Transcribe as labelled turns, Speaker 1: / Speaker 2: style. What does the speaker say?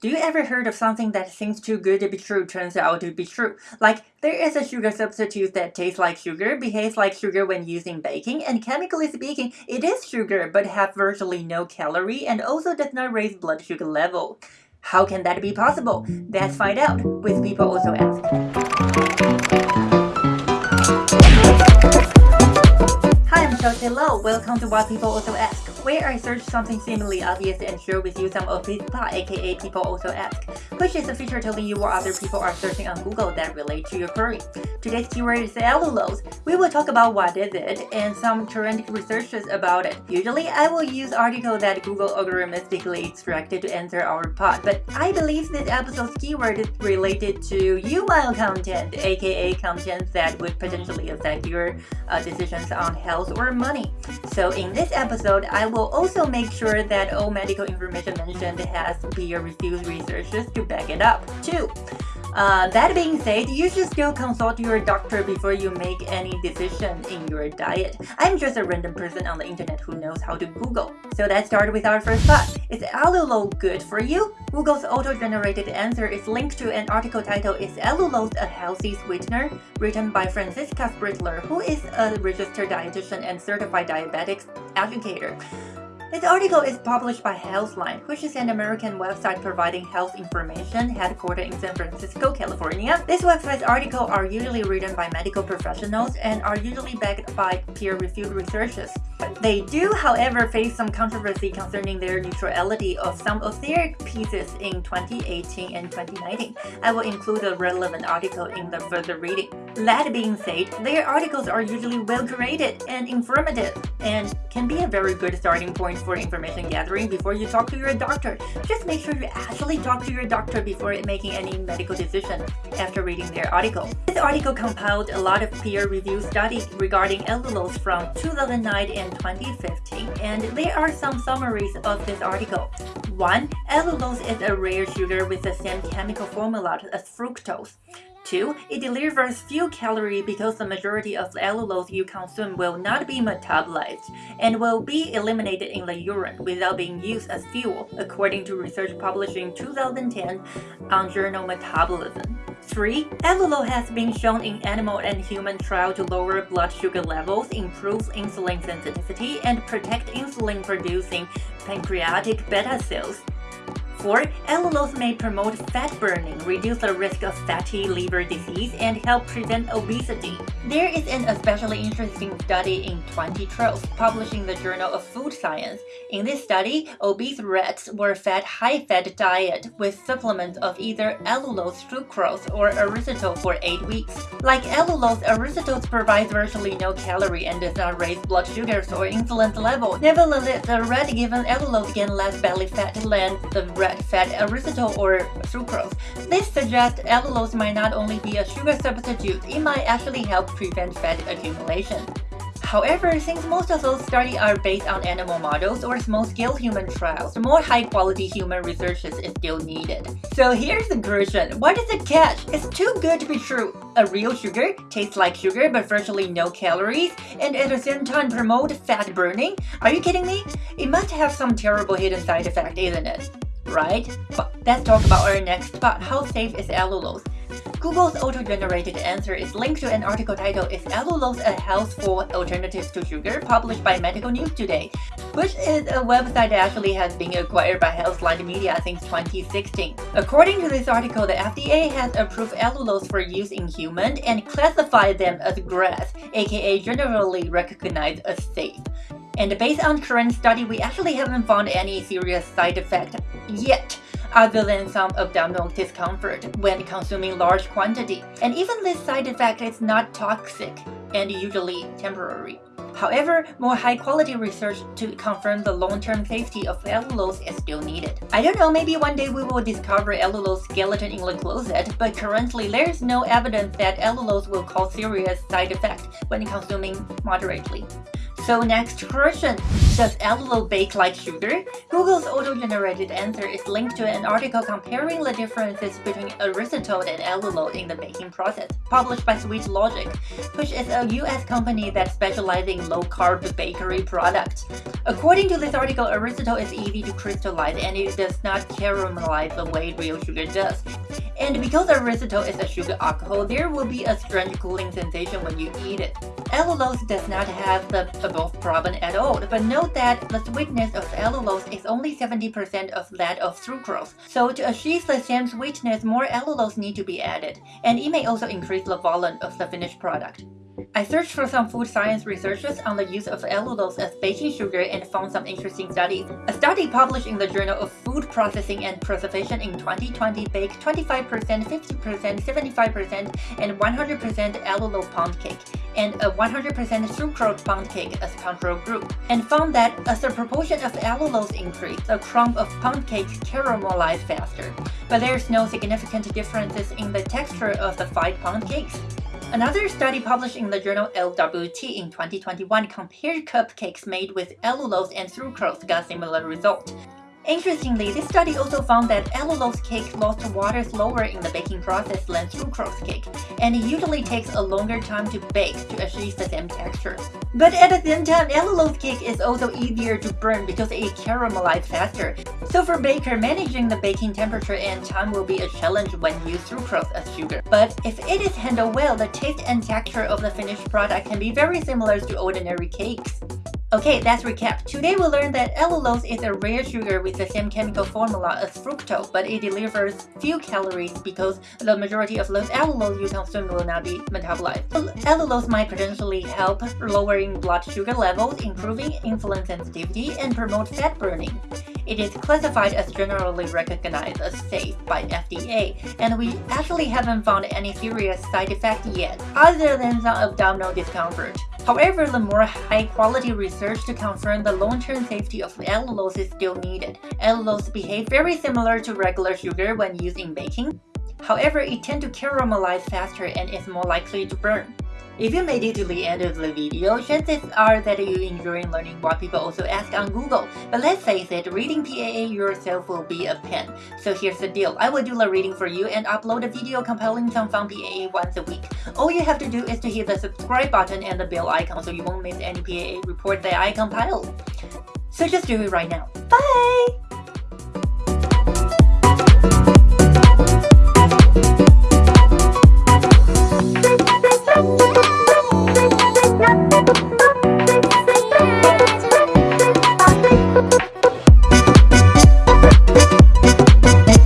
Speaker 1: Do you ever heard of something that seems too good to be true turns out to be true? Like, there is a sugar substitute that tastes like sugar, behaves like sugar when used in baking, and chemically speaking, it is sugar but have virtually no calorie and also does not raise blood sugar level. How can that be possible? Let's find out with People Also Ask. Hi, I'm Chelsea Low. Welcome to What People Also Ask where I search something seemingly obvious and share with you some of this thought, aka people also ask, which is a feature telling you what other people are searching on Google that relate to your query. Today's keyword is allulose. We will talk about what is it and some current researches about it. Usually I will use article that Google algorithmically extracted to answer our pod, but I believe this episode's keyword is related to YMYL content, aka content that would potentially affect your uh, decisions on health or money. So in this episode, I will also make sure that all medical information mentioned has peer-reviewed researches to back it up. 2. Uh, that being said, you should still consult your doctor before you make any decision in your diet. I'm just a random person on the internet who knows how to Google. So let's start with our first thought. Is allulose good for you? Google's auto-generated answer is linked to an article titled Is Allulose a Healthy Sweetener? written by Franziska Spritzler, who is a registered dietitian and certified diabetics educator. This article is published by Healthline, which is an American website providing health information headquartered in San Francisco, California. This website's articles are usually written by medical professionals and are usually backed by peer-reviewed researchers. They do, however, face some controversy concerning their neutrality of some of their pieces in 2018 and 2019. I will include a relevant article in the further reading. That being said, their articles are usually well curated and informative and can be a very good starting point for information gathering before you talk to your doctor. Just make sure you actually talk to your doctor before making any medical decision after reading their article. This article compiled a lot of peer-reviewed studies regarding allulose from 2009 and 2015, and there are some summaries of this article. 1. Allulose is a rare sugar with the same chemical formula as fructose. 2. It delivers few calories because the majority of allulose you consume will not be metabolized and will be eliminated in the urine without being used as fuel, according to research published in 2010 on journal Metabolism. 3. Allulose has been shown in animal and human trials to lower blood sugar levels, improve insulin sensitivity, and protect insulin-producing pancreatic beta cells. 4. Allulose may promote fat burning, reduce the risk of fatty liver disease, and help prevent obesity. There is an especially interesting study in 2012 published in the Journal of Food Science. In this study, obese rats were fed high-fat diet with supplements of either allulose, sucrose, or erythritol for 8 weeks. Like allulose, erythritol provides virtually no calorie and does not raise blood sugars or insulin level. Nevertheless, the rat given allulose gained less belly fat than the rat fat erythritol or sucrose. This suggests allulose might not only be a sugar substitute, it might actually help prevent fat accumulation. However, since most of those studies are based on animal models or small-scale human trials, more high-quality human research is still needed. So here's the question, what is the catch? It's too good to be true. A real sugar tastes like sugar but virtually no calories and at the same time promote fat burning? Are you kidding me? It must have some terrible hidden side effect, isn't it? Right? But let's talk about our next part, how safe is allulose? Google's auto-generated answer is linked to an article titled Is Allulose a Healthful Alternative to Sugar? published by Medical News Today, which is a website that actually has been acquired by Healthline Media since 2016. According to this article, the FDA has approved allulose for use in humans and classified them as GRAS, aka generally recognized as safe. And based on current study, we actually haven't found any serious side effect yet other than some abdominal discomfort when consuming large quantity. And even this side effect is not toxic and usually temporary. However, more high-quality research to confirm the long-term safety of allulose is still needed. I don't know, maybe one day we will discover allulose skeleton in the closet, but currently there is no evidence that allulose will cause serious side effects when consuming moderately. So next question, does allulose bake like sugar? Google's auto-generated answer is linked to an article comparing the differences between erythritol and allulose in the baking process, published by Sweet Logic, which is a US company that specializes in low-carb bakery products. According to this article, erythritol is easy to crystallize and it does not caramelize the way real sugar does. And because erythritol is a sugar alcohol, there will be a strange cooling sensation when you eat it. Allulose does not have the above problem at all, but that the sweetness of allulose is only 70% of that of sucrose. So to achieve the same sweetness, more allulose need to be added, and it may also increase the volume of the finished product. I searched for some food science researchers on the use of allulose as baking sugar and found some interesting studies. A study published in the Journal of Food Processing and Preservation in 2020 baked 25%, 50%, 75%, and 100% allulose pound cake and a 100% sucrose pound cake as control group, and found that as the proportion of allulose increased, the crumb of pound cakes caramelized faster, but there's no significant differences in the texture of the five pound cakes. Another study published in the journal LWT in 2021 compared cupcakes made with allulose and sucrose got similar results. Interestingly, this study also found that allulose cake lost water slower in the baking process than sucrose cake, and it usually takes a longer time to bake to achieve the same texture. But at the same time, allulose cake is also easier to burn because it caramelizes faster. So for baker, managing the baking temperature and time will be a challenge when you use sucrose as sugar. But if it is handled well, the taste and texture of the finished product can be very similar to ordinary cakes. Okay, let's recap. Today we learned that allulose is a rare sugar with the same chemical formula as fructose, but it delivers few calories because the majority of those allulose you consume will not be metabolized. Allulose might potentially help lowering blood sugar levels, improving insulin sensitivity, and promote fat burning. It is classified as generally recognized as safe by FDA, and we actually haven't found any serious side effects yet, other than some abdominal discomfort. However, the more high-quality research to confirm the long-term safety of allulose is still needed. Allulose behave very similar to regular sugar when used in baking. However, it tends to caramelize faster and is more likely to burn. If you made it to the end of the video, chances are that you enjoy learning what people also ask on Google. But let's face it, reading PAA yourself will be a pain. So here's the deal, I will do the reading for you and upload a video compiling some fun PAA once a week. All you have to do is to hit the subscribe button and the bell icon so you won't miss any PAA report that I compile. So just do it right now. Bye!